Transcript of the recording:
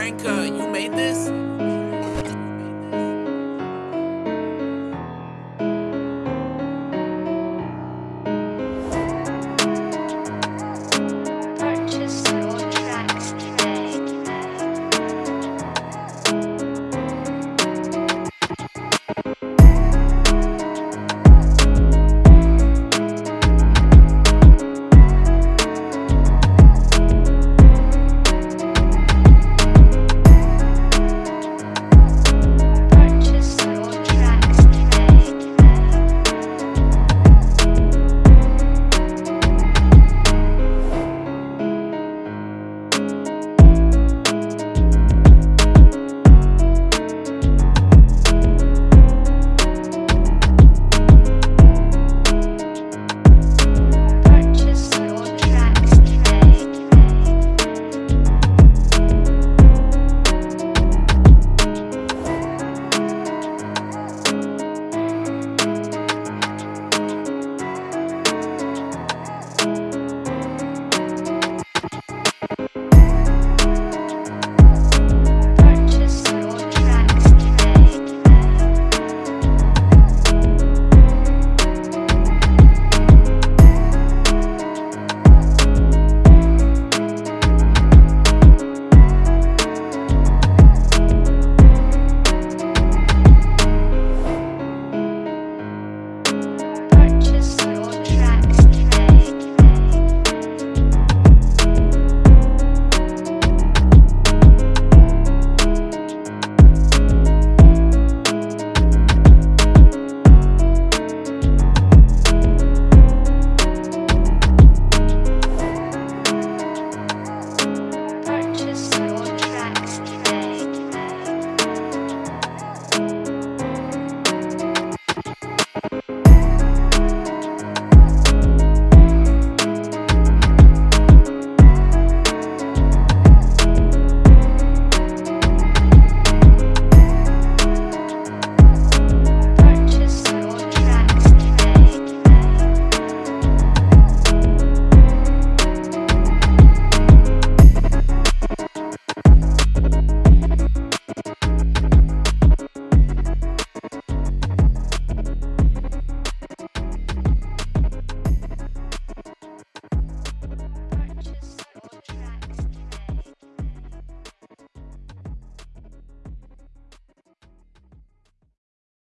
Frank, uh, you made this?